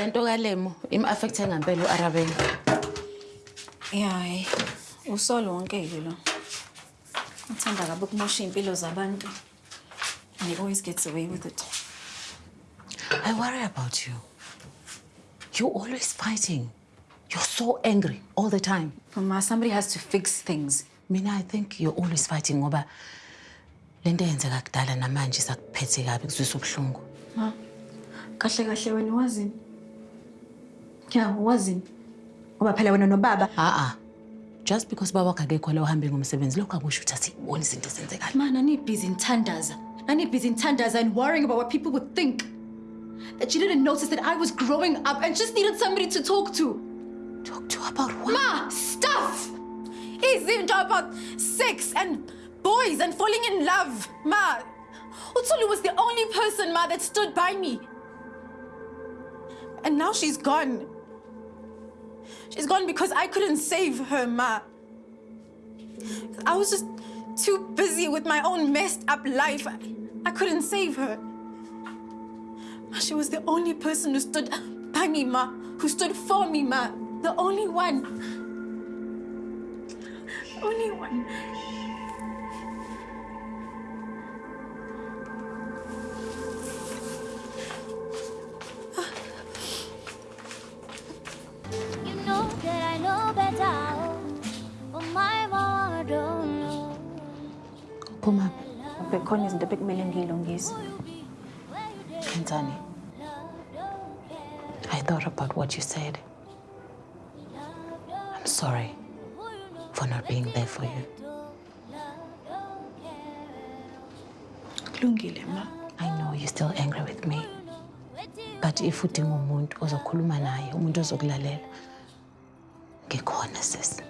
lento kalemo im-affecthe ngampela u-arabeni Ya, hayi. Usolo wonke-ke lo. Uthanda kabi ukumosha iy'mpilo zabantu. And he always gets away with it. i worry about you you're always fighting you're so angry all the time Mama, somebody has to fix things. mina i think you're always fighting ngoba lento eyenzeka kudala namanje sakuphethe kabi kuzwisa ubuhlungu Ma, kahle kahle wena wazini? Ya, wazini? Ngoba phela wena nobaba. a-a ah, ah. just because baba wakho akekho la uhambe ngomsebenzi lokho akusho ukuthi asiyiboni izinto ezenzekayo Man, nanibhizi nithandaza. Nanibhizi nithandaza and worrying about what people would think. That you didn't notice that I was growing up and just needed somebody to talk to. talk to about what Ma, stuff! Izinto about sex and boys and falling in love. Ma, Utsulu was the only person, Ma, that stood by me. And now she's gone. She's gone because I couldn't save her, Ma. I was just too busy with my own messed up life. I, I couldn't save her. She was the only person who stood by me, Ma, who stood for me, Ma. The only one. Only one. Phuma. Bekhona izinto bekumele ngiyilungise kenzani i thought about what you said. I'm sorry for not being there for you. Kulungile ma. I know you're still angry with me. But if udinga umuntu ozokhuluma naye umuntu ozokulalela ngikhona sisi